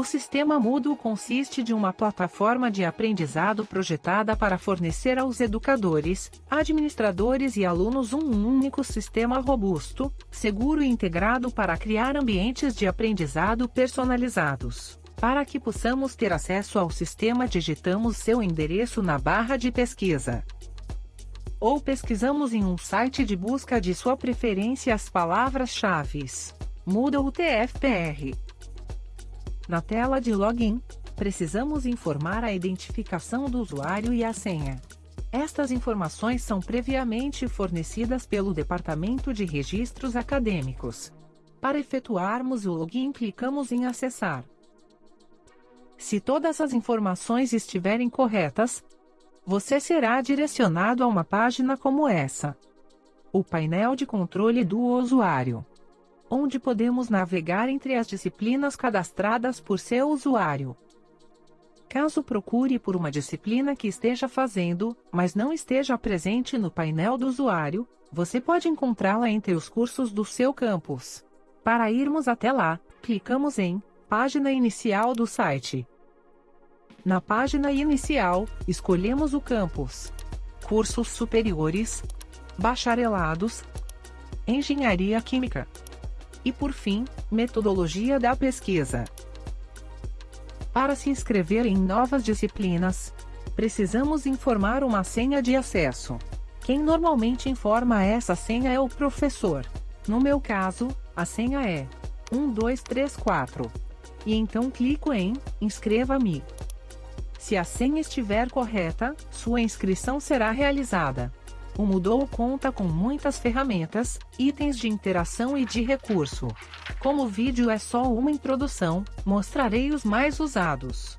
O sistema Moodle consiste de uma plataforma de aprendizado projetada para fornecer aos educadores, administradores e alunos um único sistema robusto, seguro e integrado para criar ambientes de aprendizado personalizados. Para que possamos ter acesso ao sistema, digitamos seu endereço na barra de pesquisa. Ou pesquisamos em um site de busca de sua preferência as palavras-chave Moodle TFPR. Na tela de login, precisamos informar a identificação do usuário e a senha. Estas informações são previamente fornecidas pelo Departamento de Registros Acadêmicos. Para efetuarmos o login, clicamos em Acessar. Se todas as informações estiverem corretas, você será direcionado a uma página como essa. O painel de controle do usuário onde podemos navegar entre as disciplinas cadastradas por seu usuário. Caso procure por uma disciplina que esteja fazendo, mas não esteja presente no painel do usuário, você pode encontrá-la entre os cursos do seu campus. Para irmos até lá, clicamos em Página Inicial do site. Na página inicial, escolhemos o campus Cursos Superiores, Bacharelados, Engenharia Química. E por fim, metodologia da pesquisa. Para se inscrever em novas disciplinas, precisamos informar uma senha de acesso. Quem normalmente informa essa senha é o professor. No meu caso, a senha é 1234. E então clico em Inscreva-me. Se a senha estiver correta, sua inscrição será realizada. O Moodle conta com muitas ferramentas, itens de interação e de recurso. Como o vídeo é só uma introdução, mostrarei os mais usados.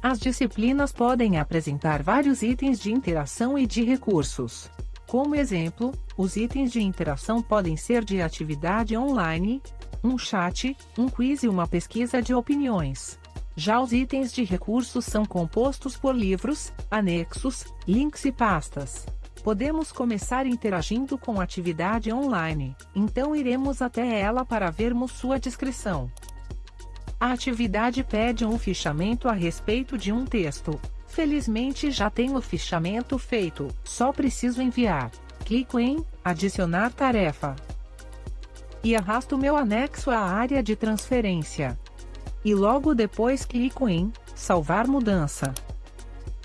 As disciplinas podem apresentar vários itens de interação e de recursos. Como exemplo, os itens de interação podem ser de atividade online, um chat, um quiz e uma pesquisa de opiniões. Já os itens de recursos são compostos por livros, anexos, links e pastas. Podemos começar interagindo com a atividade online, então iremos até ela para vermos sua descrição. A atividade pede um fichamento a respeito de um texto. Felizmente já tenho o fichamento feito, só preciso enviar. Clico em Adicionar tarefa. E arrasto meu anexo à área de transferência. E logo depois clico em Salvar mudança.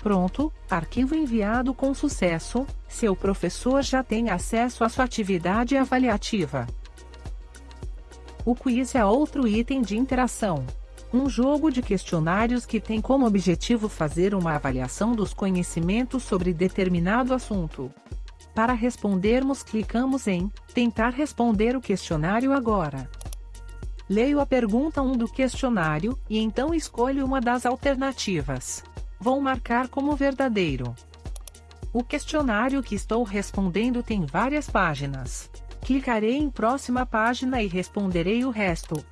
Pronto, arquivo enviado com sucesso, seu professor já tem acesso à sua atividade avaliativa. O quiz é outro item de interação. Um jogo de questionários que tem como objetivo fazer uma avaliação dos conhecimentos sobre determinado assunto. Para respondermos, clicamos em Tentar responder o questionário agora. Leio a pergunta 1 do questionário, e então escolho uma das alternativas. Vou marcar como verdadeiro. O questionário que estou respondendo tem várias páginas. Clicarei em próxima página e responderei o resto.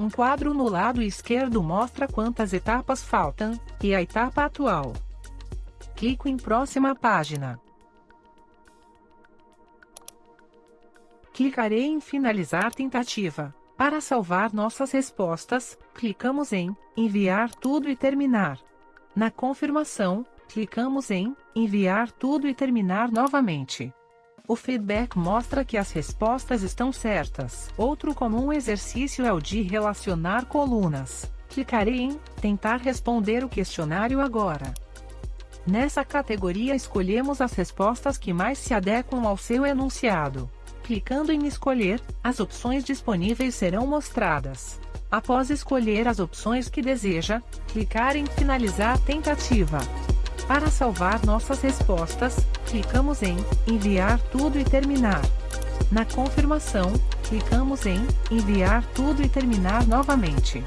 Um quadro no lado esquerdo mostra quantas etapas faltam, e a etapa atual. Clico em próxima página. Clicarei em Finalizar tentativa. Para salvar nossas respostas, clicamos em Enviar tudo e terminar. Na confirmação, clicamos em Enviar tudo e terminar novamente. O feedback mostra que as respostas estão certas. Outro comum exercício é o de relacionar colunas. Clicarei em Tentar responder o questionário agora. Nessa categoria escolhemos as respostas que mais se adequam ao seu enunciado. Clicando em Escolher, as opções disponíveis serão mostradas. Após escolher as opções que deseja, clicar em Finalizar tentativa. Para salvar nossas respostas, clicamos em Enviar tudo e terminar. Na confirmação, clicamos em Enviar tudo e terminar novamente.